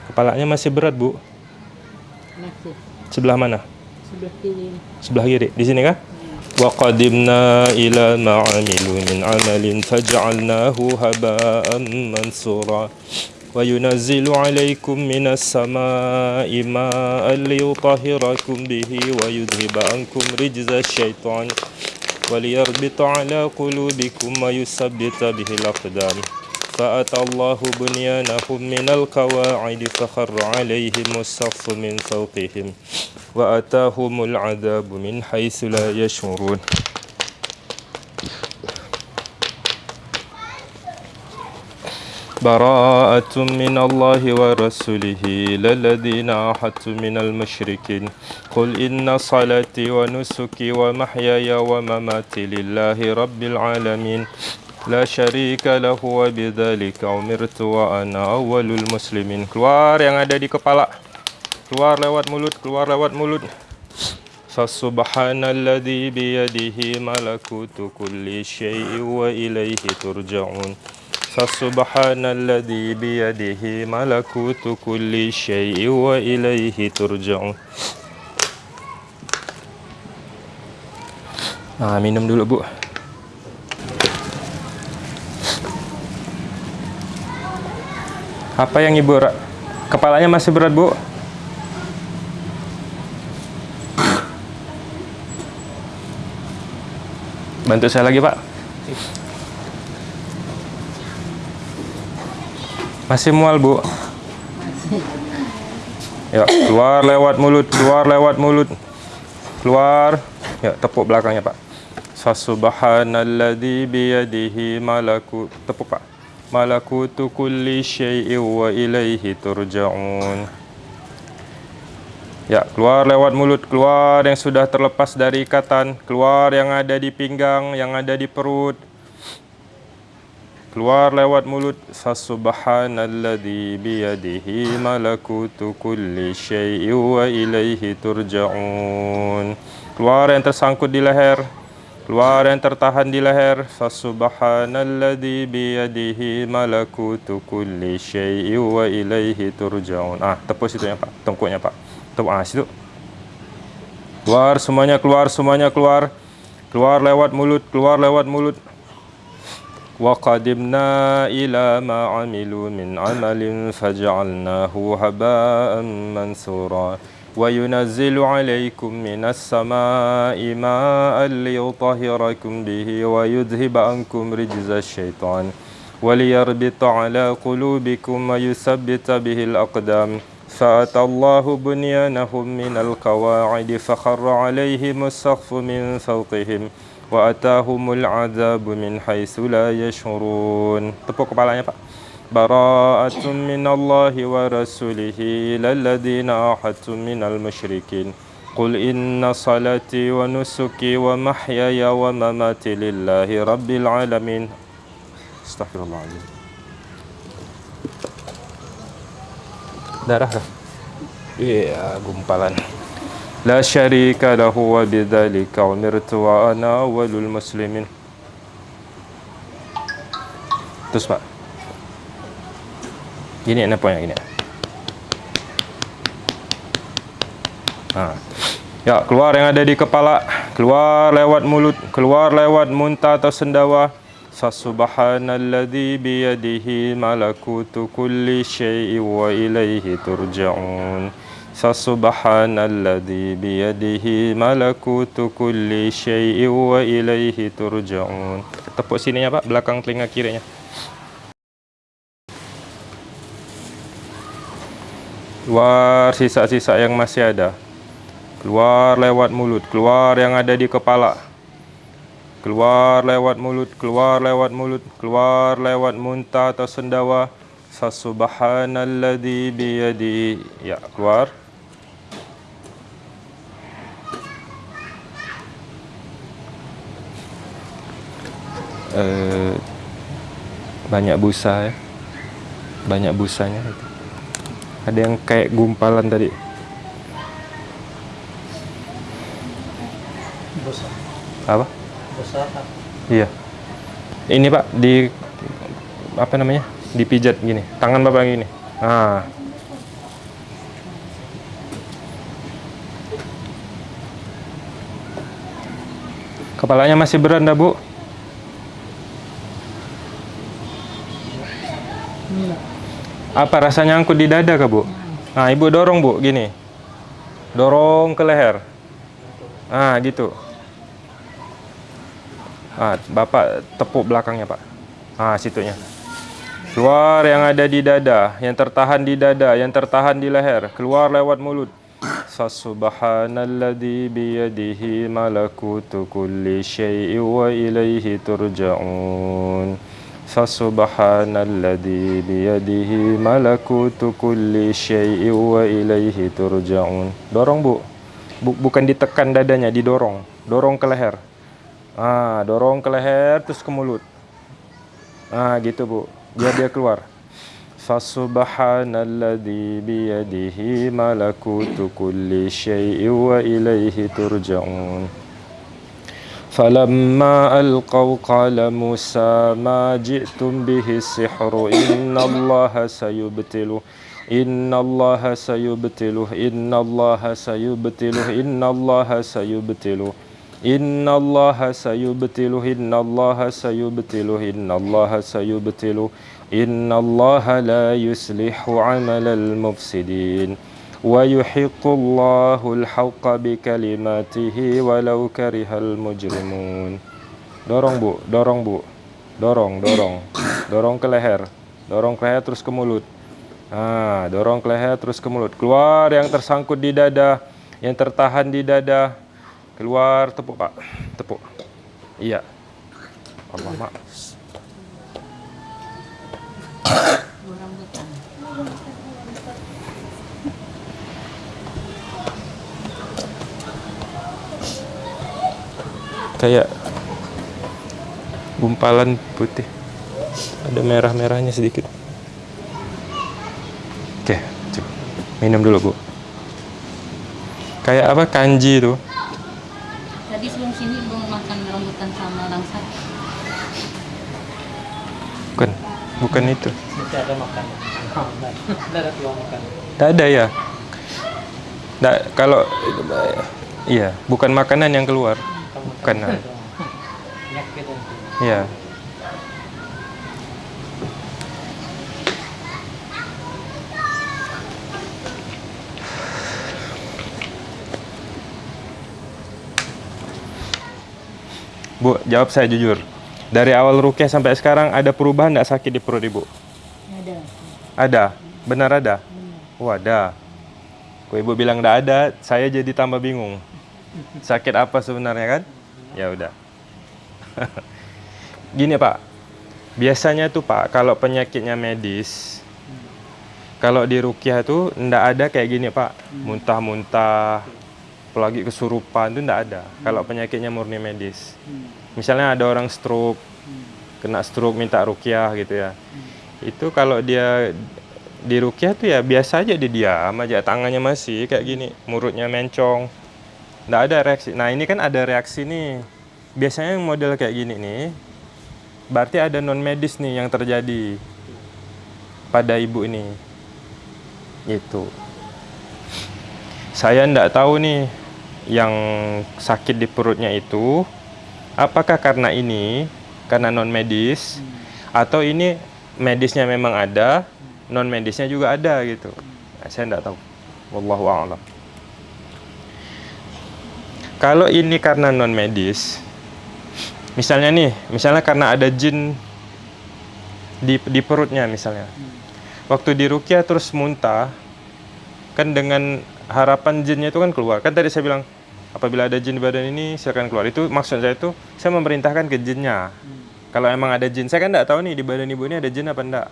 Kepalanya masih berat, Bu.
Masih.
Sebelah mana?
Sebelah kiri.
Sebelah kiri. Di sini? Wa qadimna ila ma 'amilu min 'amalin faj'alnahu haba'an mansura. وينزل عليكم من السماء ماء ليطهركم به ويذهب عنكم رجز الشيطان وليربط على قلوبكم ويثبت به الأقدام. فأتى الله بنيانهم من القواعد فخر عليهم السقف من فوقهم وأتاهم العذاب من حيث لا يشعرون. براءة من الله ورسوله للذين عاهدت من المشركين قل إن صلاتي ونسكي ومحياي ومماتي لله رب العالمين لا شريك lahu wa bidzalika umirtu wa ana awwalul muslimin. Keluar yang ada di kepala. Keluar lewat mulut, keluar lewat mulut. Fasubhanalladzi biyadihi malakutu kulli syai'in wa ilaihi turja'un. فسبحان الذي بيده ملكوت كل شيء وإليه ترجعون Ah, minum dulu, Bu. Apa yang Ibu ra- kepalanya masih berat, Bu? Bantu saya lagi, Pak. Masih mual, Bu. Ya, keluar lewat mulut, keluar lewat mulut. Keluar. Ya, tepuk belakangnya, Pak. Fasubhanalladzi biyadihi malakut. Tepuk, Pak. Malakutu kulli syai'in wa ilaihi turja'un. Ya, keluar lewat mulut, keluar yang sudah terlepas dari ikatan, keluar yang ada di pinggang, yang ada di perut. Keluar lewat mulut, fasubhanalladzi biyadihi malakutu kulli syai'in wa ilaihi turja'un. Keluar yang tersangkut di leher, keluar yang tertahan di leher, fasubhanalladzi biyadihi malakutu kulli syai'in wa ilaihi turja'un. Ah, tepuk situ ya, Pak. Tengkuknya, Pak. Tepuk ah situ. Keluar semuanya, keluar semuanya, keluar. Keluar lewat mulut, keluar lewat mulut. وقدمنا إلى ما عملوا من عمل فجعلناه هباء منثورا. وينزل عليكم من السماء ماء ليطهركم به ويذهب عنكم رجز الشيطان وليربط على قلوبكم ويثبت به الأقدام. فأتى الله بنيانهم من القواعد فخر عليهم السقف من فوقهم وأتاهم العذاب من حيث لا يشعرون. tepuk kepalanya Pak براءة من الله ورسوله إلى الذين من المشركين. قل إن صلاتي ونسكي ومحياي ومماتي لله رب العالمين. استغفر الله العظيم. Darah kah? Iya, gumpalan. Lahu wa bidzalika umirtu wa ana awwalul muslimin. Terus Pak. Gini apa yang gini? Ha. Ya, keluar yang ada di kepala, keluar lewat mulut, keluar lewat muntah atau sendawa. Fasubhanalladzi biyadihi malakutu kulli syai'in wa ilaihi turja'un. Fasubhanalladzi biyadihi malakutu kulli syai'in wa ilaihi turja'un. Tepuk sininya Pak, belakang telinga kirinya. Keluar sisa-sisa yang masih ada. Keluar lewat mulut, keluar yang ada di kepala. Keluar lewat mulut, keluar lewat mulut, keluar lewat muntah atau sendawa. Fasubhanalladzi biyadi. Ya, keluar. Uh, banyak busa ya. Banyak busanya itu. Ada yang kayak gumpalan tadi.
Besar.
Apa?
Besar apa?
Iya. Ini Pak di apa namanya? Dipijat gini. Tangan Bapak gini. Ah. Kepalanya masih berat dah, Bu? Apa rasanya angkut di dada kah, Bu? Nah, Ibu dorong, Bu, gini. Dorong ke leher. Ah, gitu. Ah, Bapak tepuk belakangnya, Pak. Ah, situnya. Keluar yang ada di dada, yang tertahan di dada, yang tertahan di leher, keluar lewat mulut. Fasubhanalladzi biyadihi malakutu kulli syai'in wa ilaihi turja'un. Fasubhanalladzi biyadihi malakutu kulli syai'in wa ilaihi turja'un. Dorong, Bu. Bu. Bukan ditekan dadanya, didorong. Dorong ke leher. Ah, dorong ke leher terus ke mulut. Ah, gitu, Bu. Biar dia keluar. Fasubhanalladzi biyadihi malakutu kulli syai'in wa ilaihi turja'un. فلما ألقوا قال موسى ما جئتم به السحر إن الله سيبتله إن الله سيبتله إن الله سيبتله إن الله سيبتله إن الله سيبتله إن الله سيبتله إن الله سيبتله إن الله لا يصلح عمل المفسدين. ويحق الله الحق بكلماته ولو كره المجرمون dorong bu dorong bu dorong dorong dorong ke leher dorong ke leher terus ke mulut ah dorong ke leher terus ke mulut keluar yang tersangkut di dada yang tertahan di dada keluar tepuk pak tepuk iya Allah mak Kayak gumpalan putih. Ada merah-merahnya sedikit. Oke coba minum dulu bu. Kayak apa kanji itu?
Tadi sebelum sini belum makan rambutan sama langsa.
bukan bukan itu.
Nanti ada makan. Tidak ada tuang makan.
tidak ada ya? Nggak, kalau iya bukan makanan yang keluar bukan.
Penyakit nanti.
iya Bu, jawab saya jujur. Dari awal rukyah sampai sekarang ada perubahan nggak sakit di perut ibu?
Ada.
Ada, benar ada. Oh ada. Kok ibu bilang nggak ada, saya jadi tambah bingung. Sakit apa sebenarnya kan? Ya udah. [LAUGHS] Gini pak, biasanya tuh pak kalau penyakitnya medis, kalau di rukyah tuh ndak ada kayak gini pak, muntah-muntah, apalagi kesurupan itu ndak ada. Kalau penyakitnya murni medis. Misalnya ada orang stroke, kena stroke minta rukyah gitu ya. Itu kalau dia di rukyah tuh ya biasa aja dia diam aja tangannya masih kayak gini mulutnya mencong nggak ada reaksi. Nah ini kan ada reaksi nih. Biasanya model kayak gini nih berarti ada non medis nih yang terjadi pada ibu ini. Itu saya ndak tahu nih yang sakit di perutnya itu apakah karena ini karena non medis atau ini medisnya memang ada non medisnya juga ada gitu. Nah, saya nggak tahu. Wallahu a'lam kalau ini karena non medis misalnya nih misalnya karena ada jin di di perutnya misalnya. Waktu di rukyah terus muntah kan dengan harapan jinnya itu kan keluar. Kan tadi saya bilang apabila ada jin di badan ini silakan keluar. Itu maksud saya itu saya memerintahkan ke jinnya. Kalau emang ada jin saya kan nggak tahu nih di badan ibu ini ada jin apa enggak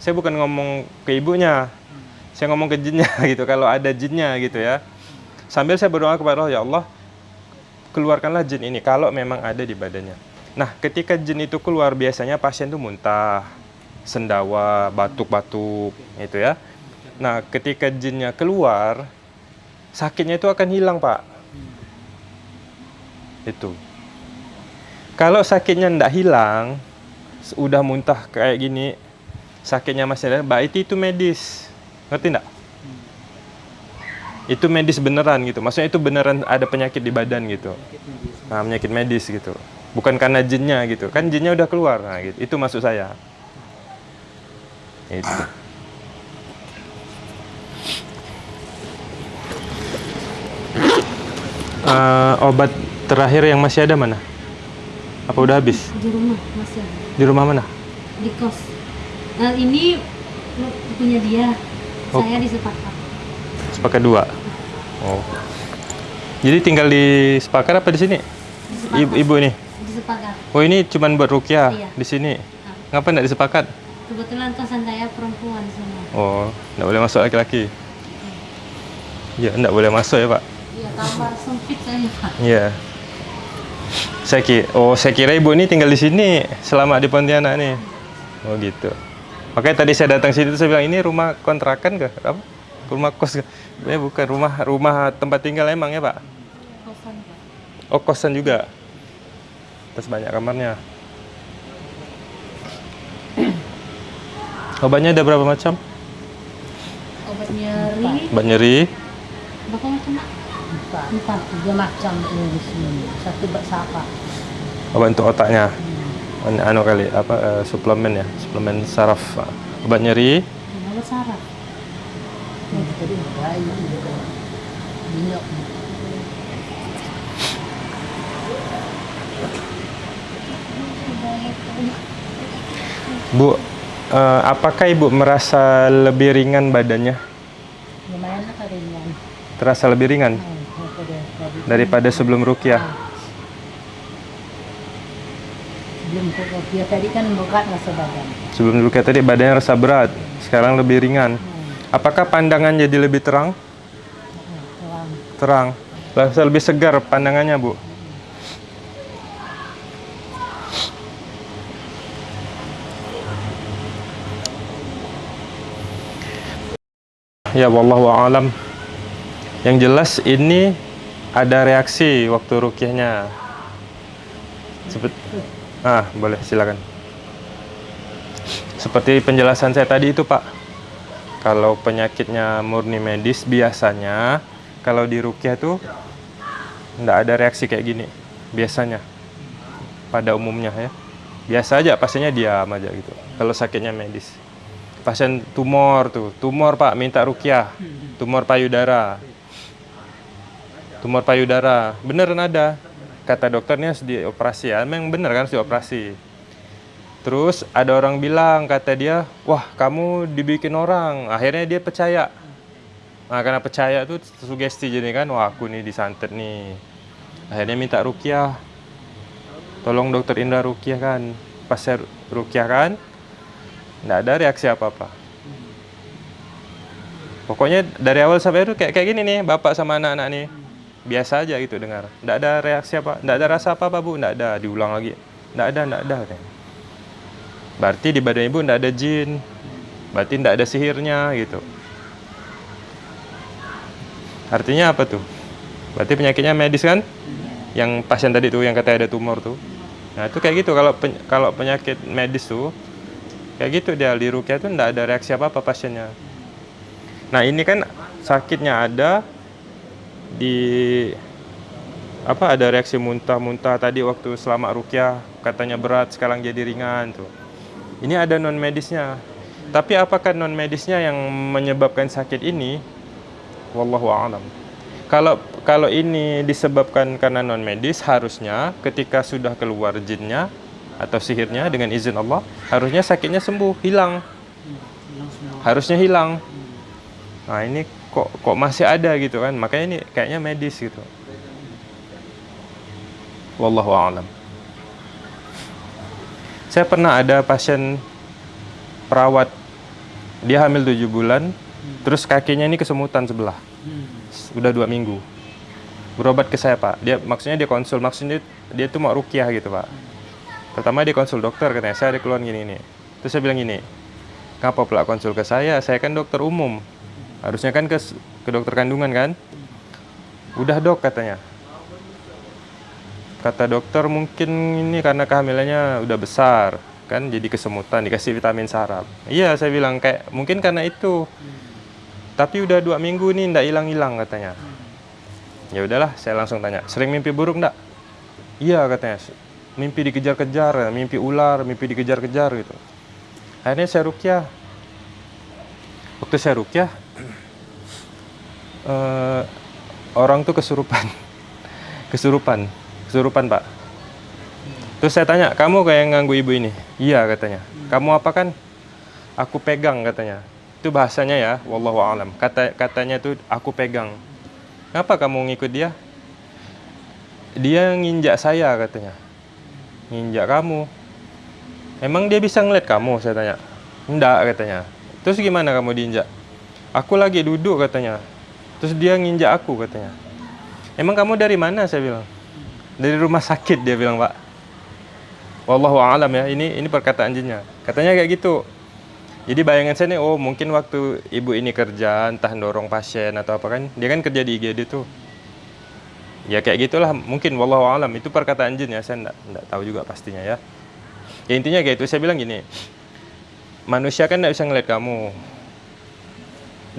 saya bukan ngomong ke ibunya saya ngomong ke jinnya [LAUGHS] gitu kalau ada jinnya gitu ya sambil saya berdoa kepada Allah ya Allah keluarkanlah jin ini kalau memang ada di badannya. Nah ketika jin itu keluar biasanya pasien itu muntah sendawa batuk-batuk itu ya. Nah ketika jinnya keluar sakitnya itu akan hilang pak. Itu. Kalau sakitnya ndak hilang udah muntah kayak gini sakitnya masih ada berarti itu medis. Ngerti ndak itu medis beneran gitu. Maksudnya itu beneran ada penyakit di badan gitu. Nah penyakit medis gitu. Bukan karena jinnya gitu. Kan jinnya udah keluar. Nah gitu. Itu maksud saya. Itu. Eh, obat terakhir yang masih ada mana? Apa udah habis?
Di rumah masih ada.
di rumah mana?
Di kos. Nah, ini punya dia.
Oh.
Saya disepakat.
Sepakat dua oh jadi tinggal di sepakat apa di sini ibu, ibu ini
Disepakat.
oh ini cuman buat rukyah
Iya.
di sini
Nah,
ngapa nggak disepakat
kebetulan kosan saya perempuan semua.
oh nggak boleh masuk laki-laki ya nggak boleh masuk ya pak
Iya, kamar sempit saya, Pak.
Iya. Saya kira, oh saya kira ibu ini tinggal di sini selama di Pontianak nih. Oh gitu. Makanya tadi saya datang sini tuh saya bilang ini rumah kontrakan kah? Apa? Rumah kos? Ya bukan rumah rumah tempat tinggal emang ya pak?
Kosan, Pak.
Oh kosan juga. Terus banyak kamarnya. [CLEARS THROAT] Obatnya ada berapa macam?
Obat nyeri.
Obat nyeri,
Berapa macam, Pak?
Empat.
Empat.
Tiga macam tuh di sini. Satu bersapa.
obat untuk otaknya. Anu- Anu kali apa eh, suplemen ya, suplemen saraf. Obat nyeri,
Obat saraf.
Yang tadi bayi juga. Minyak.
Bu, eh, apakah ibu merasa lebih ringan badannya?
Lumayan ringan.
Terasa lebih ringan
daripada
sebelum rukyah?
Sebelum kopi tadi kan berat rasa badan.
Sebelum rukyah tadi badannya rasa berat, sekarang lebih ringan.
Hmm,
Apakah pandangan jadi lebih terang?
terang.
Terang. Lebih segar pandangannya, Bu. Ya, wallahu a'lam. Yang jelas ini ada reaksi waktu rukyahnya. Seperti Ah, boleh silakan. Seperti penjelasan saya tadi itu, Pak. Kalau penyakitnya murni medis biasanya kalau di rukyah tuh nggak ada reaksi kayak gini biasanya. Pada umumnya ya. Biasa aja pasiennya diam aja gitu. Kalau sakitnya medis. Pasien tumor tuh. Tumor pak minta rukyah tumor payudara. Tumor payudara. Beneran ada. Kata dokternya harus dioperasi. Ya memang bener kan harus dioperasi terus ada orang bilang kata dia wah kamu dibikin orang akhirnya dia percaya Nah, karena percaya tuh sugesti jadi kan, wah aku nih disantet nih. Akhirnya minta rukyah. Tolong dokter Indra rukyah kan. Pas saya rukyah kan, nggak ada reaksi apa-apa. Pokoknya dari awal sampai itu kayak kayak gini nih, bapak sama anak-anak nih. Biasa aja gitu dengar. Nggak ada reaksi apa, nggak ada rasa apa-apa bu, nggak ada. Diulang lagi, nggak ada, nggak ada. katanya. Berarti di badan ibu nggak ada jin. berarti tidak ada sihirnya gitu. Artinya apa tuh? Berarti penyakitnya medis kan? Yang pasien tadi tuh yang katanya ada tumor tuh. Nah itu kayak gitu kalau pen- kalau penyakit medis tuh kayak gitu dia di rukyah tuh tidak ada reaksi apa apa pasiennya. Nah ini kan sakitnya ada di apa ada reaksi muntah-muntah tadi waktu selama rukyah katanya berat sekarang jadi ringan tuh. Ini ada non medisnya. Tapi apakah non medisnya yang menyebabkan sakit ini? Wallahu a'lam. Kalau kalau ini disebabkan karena non medis harusnya ketika sudah keluar jinnya atau sihirnya dengan izin Allah harusnya sakitnya sembuh hilang harusnya hilang nah ini kok kok masih ada gitu kan makanya ini kayaknya medis gitu wallahu a'lam saya pernah ada pasien perawat dia hamil 7 bulan terus kakinya ini kesemutan sebelah.
Hmm.
udah dua minggu. Berobat ke saya pak. Dia maksudnya dia konsul maksudnya dia tuh mau rukiah gitu pak. Pertama dia konsul dokter katanya. Saya ada keluhan gini nih terus saya bilang gini ngapa pula konsul ke saya? Saya kan dokter umum. Harusnya kan ke ke dokter kandungan kan? Udah dok katanya kata dokter mungkin ini karena kehamilannya udah besar kan jadi kesemutan dikasih vitamin sarap iya saya bilang kayak mungkin karena itu. Tapi udah dua minggu nih ndak hilang-hilang katanya. Ya udahlah saya langsung tanya sering mimpi buruk ndak? Iya katanya mimpi dikejar-kejar mimpi ular mimpi dikejar-kejar gitu. Akhirnya saya rukyah. Waktu saya rukyah eh, orang tuh kesurupan. [LAUGHS] Kesurupan kesurupan pak terus saya tanya kamu kayak yang ibu ini iya katanya kamu apa kan aku pegang katanya itu bahasanya ya wallahu alam kata katanya tuh aku pegang Kenapa kamu ngikut dia? Dia nginjak saya katanya. Nginjak kamu. Emang dia bisa ngeliat kamu? Saya tanya. Enggak katanya. Terus gimana kamu diinjak? Aku lagi duduk katanya. Terus dia nginjak aku katanya. Emang kamu dari mana? Saya bilang. Dari rumah sakit dia bilang pak. Wallahu alam ya. Ini ini perkataan jinnya. Katanya kayak gitu. Jadi bayangan saya nih, oh mungkin waktu ibu ini kerja, entah dorong pasien atau apa kan, dia kan kerja di IGD tuh. Ya kayak gitulah, mungkin wallahu alam itu perkataan jin ya, saya enggak, enggak tahu juga pastinya ya. Ya intinya kayak itu, saya bilang gini, manusia kan enggak bisa ngeliat kamu.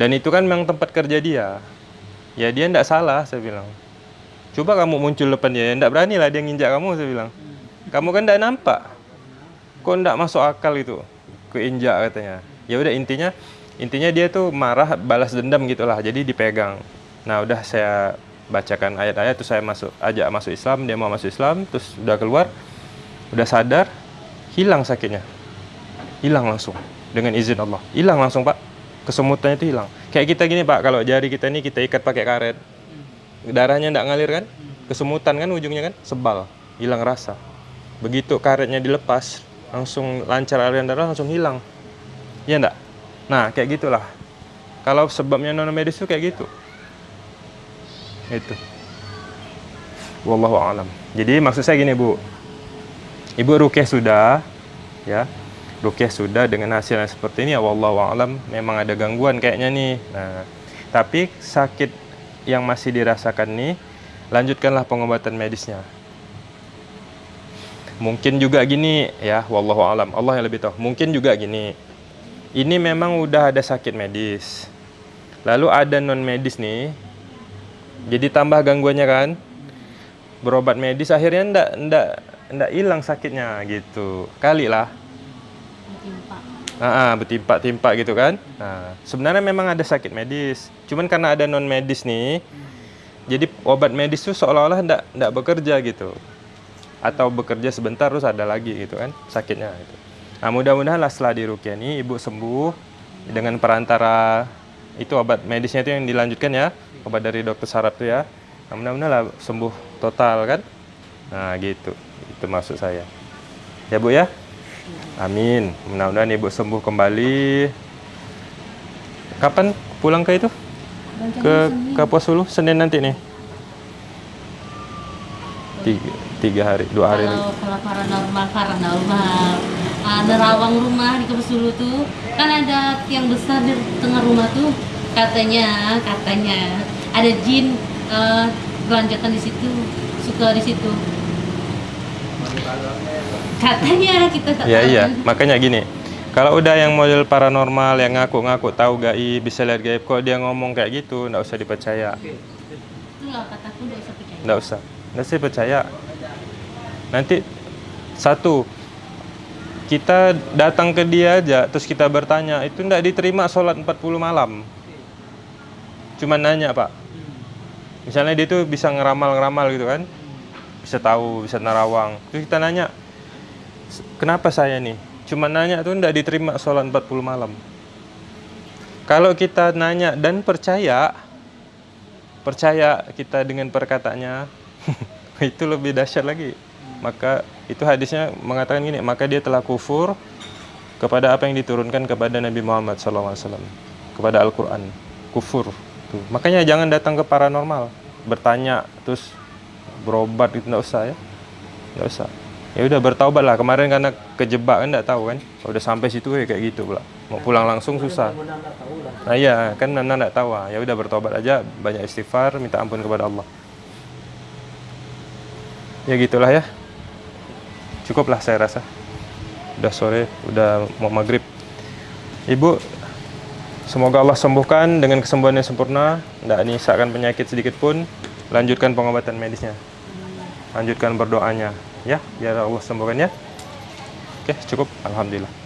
Dan itu kan memang tempat kerja dia. Ya dia enggak salah, saya bilang. Coba kamu muncul depan dia, enggak berani lah dia nginjak kamu, saya bilang. Kamu kan enggak nampak. Kok enggak masuk akal itu? keinjak katanya. Ya udah intinya intinya dia tuh marah balas dendam gitulah. Jadi dipegang. Nah, udah saya bacakan ayat-ayat terus saya masuk ajak masuk Islam, dia mau masuk Islam, terus udah keluar udah sadar hilang sakitnya. Hilang langsung dengan izin Allah. Hilang langsung, Pak. Kesemutannya itu hilang. Kayak kita gini, Pak, kalau jari kita ini kita ikat pakai karet. Darahnya enggak ngalir kan? Kesemutan kan ujungnya kan? Sebal, hilang rasa. Begitu karetnya dilepas, langsung lancar aliran darah langsung hilang. Iya enggak nah kayak gitulah. Kalau sebabnya non medis itu kayak gitu. Itu. Wallahu alam. Jadi maksud saya gini bu. Ibu rukyah sudah ya. Rukyah sudah dengan hasil yang seperti ini ya wallahu alam. Memang ada gangguan kayaknya nih. Nah tapi sakit yang masih dirasakan nih lanjutkanlah pengobatan medisnya. Mungkin juga gini ya wallahu alam. Allah yang lebih tahu. Mungkin juga gini ini memang udah ada sakit medis. Lalu ada non medis nih jadi tambah gangguannya kan? Berobat medis akhirnya ndak ndak ndak hilang sakitnya gitu. Kali lah Ah, bertimpa-timpa gitu kan. Nah, sebenarnya memang ada sakit medis. Cuman karena ada non medis nih, jadi obat medis tuh seolah-olah ndak ndak bekerja gitu. Atau bekerja sebentar terus ada lagi gitu kan sakitnya gitu. Nah, mudah-mudahan lah setelah dirukyah nih ibu sembuh dengan perantara itu obat medisnya itu yang dilanjutkan ya, obat dari dokter saraf tuh ya. Nah, mudah-mudahan lah sembuh total kan. Nah, gitu. Itu maksud saya. Ya, Bu ya. Amin. Mudah-mudahan ibu sembuh kembali. Kapan pulang ke itu? Ke ke Pos Hulu Senin nanti nih. Tiga, tiga hari, dua hari lagi.
Kalau kalau paranormal paranormal ah, nerawang rumah di Kampus Dulu tuh kan ada tiang besar di tengah rumah tuh katanya katanya ada jin belanjakan di situ suka di situ katanya kita tak
Ya
tahu.
iya, makanya gini. Kalau udah yang model paranormal yang ngaku-ngaku tahu gaib, bisa lihat gaib, kok dia ngomong kayak gitu, nggak usah dipercaya.
itulah kataku nggak usah percaya
Nggak usah. Nggak usah percaya. Nanti satu kita datang ke dia aja terus kita bertanya, itu nggak diterima sholat 40 malam. Cuman nanya, Pak. Misalnya dia tuh bisa ngeramal-ngeramal gitu kan. Bisa tahu, bisa narawang. Terus kita nanya, "S- kenapa saya nih? Cuma nanya tuh nggak diterima sholat 40 malam. Kalau kita nanya dan percaya, percaya kita dengan perkataannya, [LAUGHS] itu lebih dahsyat lagi. Maka itu hadisnya mengatakan gini, maka dia telah kufur kepada apa yang diturunkan kepada Nabi Muhammad SAW, kepada Al-Quran, kufur. Tuh. Makanya jangan datang ke paranormal, bertanya terus berobat itu nggak usah ya, nggak usah. Ya udah bertaubat lah. Kemarin karena kejebak kan nggak tahu kan, Kalau udah sampai situ ya kayak gitu pula. Mau pulang langsung susah. Nah iya, kan Nana nggak tahu. ah. Ya udah bertobat aja, banyak istighfar, minta ampun kepada Allah. Ya gitulah ya. Cukuplah saya rasa. Udah sore, udah mau maghrib. Ibu, semoga Allah sembuhkan dengan kesembuhan yang sempurna. Tidak nyisakan penyakit sedikit pun. Lanjutkan pengobatan medisnya. Lanjutkan berdoanya. Ya, biar Allah sembuhkan ya. Oke, cukup. Alhamdulillah.